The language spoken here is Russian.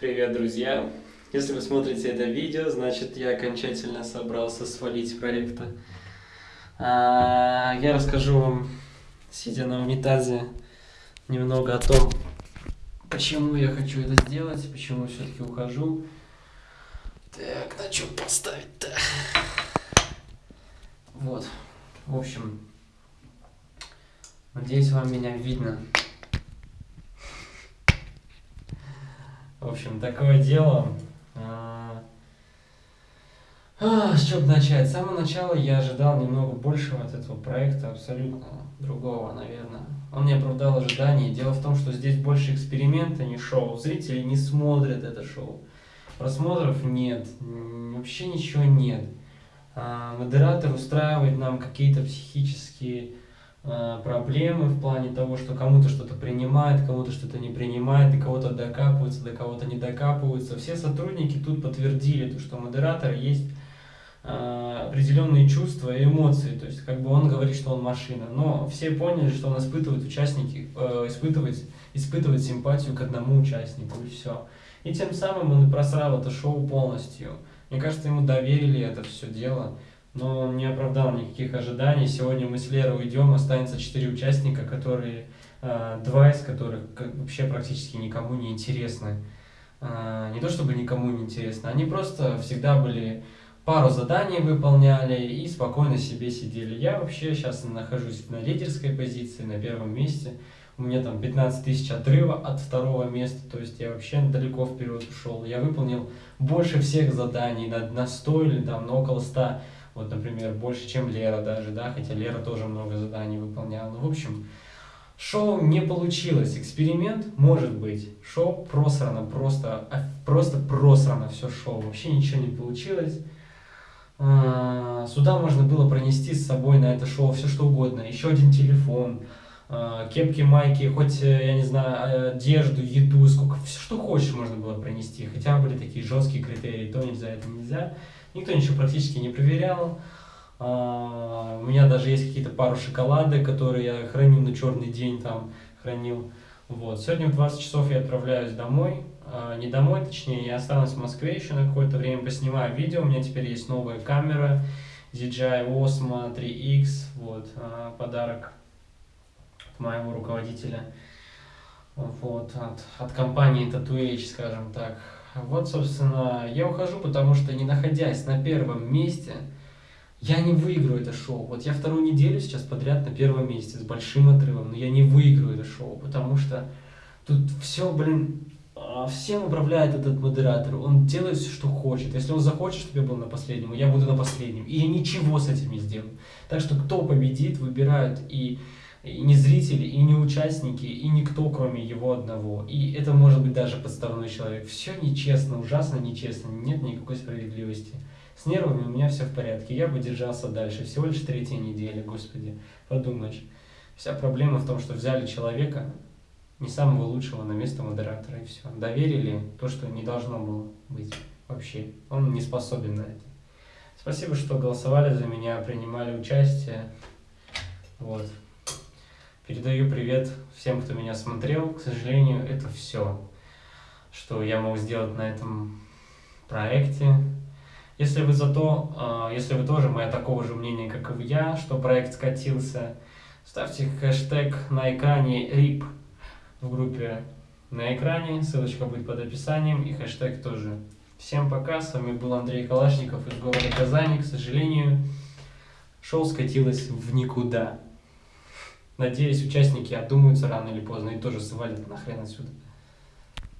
Привет, друзья! Если вы смотрите это видео, значит я окончательно собрался свалить проекта. А, я расскажу вам, сидя на унитазе, немного о том, почему я хочу это сделать, почему все-таки ухожу. Так, на чем поставить-то? Вот, в общем, надеюсь, вам меня видно. В общем, такое дело. А, а, с чего начать? С самого начала я ожидал немного большего от этого проекта, абсолютно другого, наверное. Он не оправдал ожиданий. Дело в том, что здесь больше эксперимента, не шоу. Зрители не смотрят это шоу. Просмотров нет, вообще ничего нет. А, модератор устраивает нам какие-то психические проблемы в плане того, что кому-то что-то принимает, кому-то что-то не принимает, до кого-то докапываются, до кого-то не докапываются. Все сотрудники тут подтвердили, то, что у модератора есть э, определенные чувства и эмоции, то есть как бы он говорит, что он машина, но все поняли, что он испытывает участники, э, испытывает, испытывает симпатию к одному участнику и все. И тем самым он и просрал это шоу полностью. Мне кажется, ему доверили это все дело но он не оправдал никаких ожиданий. Сегодня мы с Лерой уйдем, останется четыре участника, которые, э, два из которых вообще практически никому не интересны. Э, не то чтобы никому не интересны, они просто всегда были пару заданий выполняли и спокойно себе сидели. Я вообще сейчас нахожусь на лидерской позиции, на первом месте. У меня там 15 тысяч отрыва от второго места, то есть я вообще далеко вперед ушел. Я выполнил больше всех заданий, на, на 100 или там на около 100 вот, например, больше, чем Лера даже, да, хотя Лера тоже много заданий выполняла. Ну, в общем, шоу не получилось. Эксперимент может быть. Шоу просрано, просто, просто просрано все шоу. Вообще ничего не получилось. А, сюда можно было пронести с собой на это шоу все что угодно. Еще один телефон, кепки, майки, хоть, э, я не знаю, одежду, еду, сколько, все что хочешь можно было пронести. Хотя были такие жесткие критерии, то нельзя, это нельзя. Никто ничего практически не проверял. А, у меня даже есть какие-то пару шоколады, которые я храню на черный день, там хранил. Вот. Сегодня в 20 часов я отправляюсь домой. А, не домой, точнее, я останусь в Москве еще на какое-то время, поснимаю видео. У меня теперь есть новая камера DJI Osmo 3X. Вот, а, подарок моего руководителя. Вот, от, от компании Tattoo скажем так. Вот, собственно, я ухожу, потому что не находясь на первом месте, я не выиграю это шоу. Вот я вторую неделю сейчас подряд на первом месте с большим отрывом, но я не выиграю это шоу, потому что тут все, блин, а, всем управляет этот модератор. Он делает все, что хочет. Если он захочет, чтобы я был на последнем, я буду на последнем. И я ничего с этим не сделаю. Так что кто победит, выбирают и и не зрители, и не участники, и никто, кроме его одного. И это может быть даже подставной человек. Все нечестно, ужасно нечестно, нет никакой справедливости. С нервами у меня все в порядке, я бы держался дальше. Всего лишь третья неделя, господи, подумаешь. Вся проблема в том, что взяли человека, не самого лучшего на место модератора, и все. Доверили то, что не должно было быть вообще. Он не способен на это. Спасибо, что голосовали за меня, принимали участие. Вот. Передаю привет всем, кто меня смотрел. К сожалению, это все, что я мог сделать на этом проекте. Если вы зато, а, если вы тоже моя такого же мнения, как и я, что проект скатился, ставьте хэштег на экране RIP в группе на экране, ссылочка будет под описанием и хэштег тоже. Всем пока, с вами был Андрей Калашников из города Казани. К сожалению, шоу скатилось в никуда. Надеюсь, участники отдумаются рано или поздно и тоже свалят нахрен отсюда.